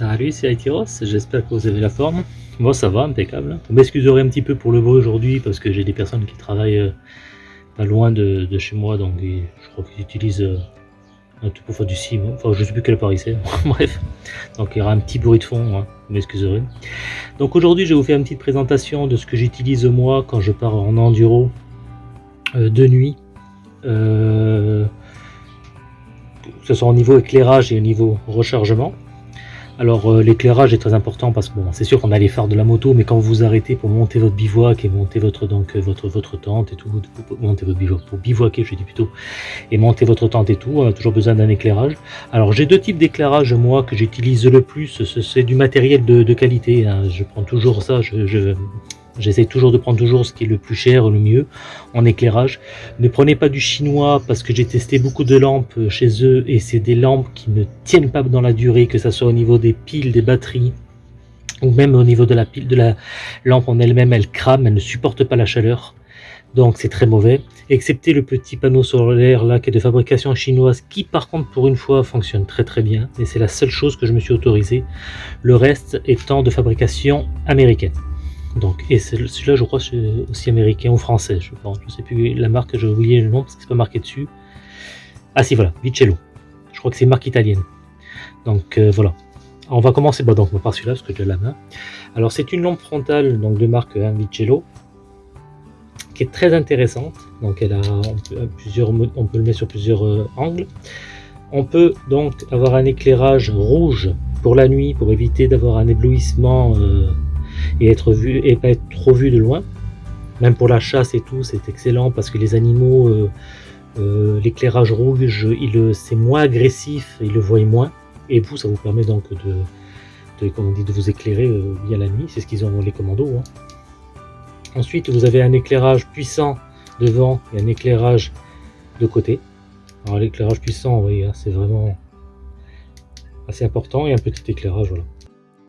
Salut, c'est Aitiros, j'espère que vous avez la forme. Moi ça va, impeccable. Vous m'excuserez un petit peu pour le bruit aujourd'hui parce que j'ai des personnes qui travaillent euh, pas loin de, chez moi, donc je crois qu'ils utilisent euh, un tout pour faire du sim. Enfin, je sais plus quel appareil c'est. Bref, donc il y aura un petit bruit de fond, hein. vous m'excuserez. Donc aujourd'hui, je vais vous faire une petite présentation de ce que j'utilise moi quand je pars en enduro euh, de nuit. que ce soit au niveau éclairage et au niveau rechargement. Alors euh, l'éclairage est très important parce que c'est sûr qu'on a les phares de la moto, mais quand vous vous arrêtez pour monter votre bivouac et monter votre donc euh, tente et tout, monter votre bivouac pour bivouaquer, je dis plutôt, et monter votre tente et tout, on a toujours besoin d'un éclairage. Alors j'ai deux types d'éclairage moi que j'utilise le plus, c'est du matériel de, qualité. Hein. Je prends toujours ça, je J'essaie toujours de prendre toujours ce qui est le plus cher, le mieux en éclairage. Ne prenez pas du chinois parce que j'ai testé beaucoup de lampes chez eux et c'est des lampes qui ne tiennent pas dans la durée, que ce soit au niveau des piles, des batteries ou même au niveau de la pile de la lampe en elle-même, elle crame, elle ne supporte pas la chaleur. Donc c'est très mauvais, excepté le petit panneau solaire là qui est de fabrication chinoise qui par contre pour une fois fonctionne très très bien et c'est la seule chose que je me suis autorisé. Le reste étant de fabrication américaine. Donc, et celui-là, je crois, c'est aussi américain ou français. Je ne sais plus la marque, je oublié le nom parce que c'est pas marqué dessus. Ah si, voilà, Vicello. Je crois que c'est marque italienne. Donc euh, voilà. on va commencer bah, donc, par celui-là parce que j'ai la main. Alors c'est une lampe frontale donc de marque hein, Vicello qui est très intéressante. Donc elle a on peut, plusieurs, on peut le mettre sur plusieurs euh, angles. On peut donc avoir un éclairage rouge pour la nuit pour éviter d'avoir un éblouissement euh, et être vu et pas être trop vu de loin. Même pour la chasse et tout, c'est excellent parce que les animaux, euh, euh, l'éclairage rouge, c'est moins agressif, ils le voient moins. Et vous, ça vous permet donc de, vous éclairer euh, via la nuit. C'est ce qu'ils ont les commandos. Hein. Ensuite, vous avez un éclairage puissant devant et un éclairage de côté. Alors l'éclairage puissant, oui, hein, c'est vraiment assez important et un petit éclairage, voilà.